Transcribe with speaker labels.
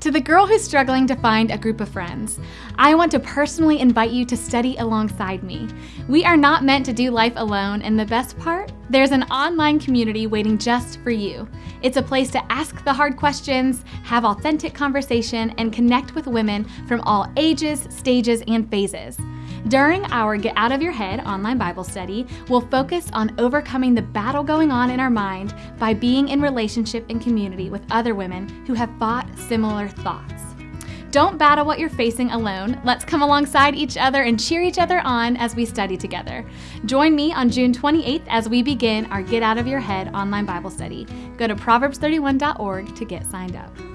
Speaker 1: To the girl who's struggling to find a group of friends, I want to personally invite you to study alongside me. We are not meant to do life alone, and the best part? There's an online community waiting just for you. It's a place to ask the hard questions, have authentic conversation, and connect with women from all ages, stages, and phases. During our Get Out of Your Head online Bible study, we'll focus on overcoming the battle going on in our mind by being in relationship and community with other women who have fought similar thoughts. Don't battle what you're facing alone. Let's come alongside each other and cheer each other on as we study together. Join me on June 28th as we begin our Get Out of Your Head online Bible study. Go to proverbs31.org to get signed up.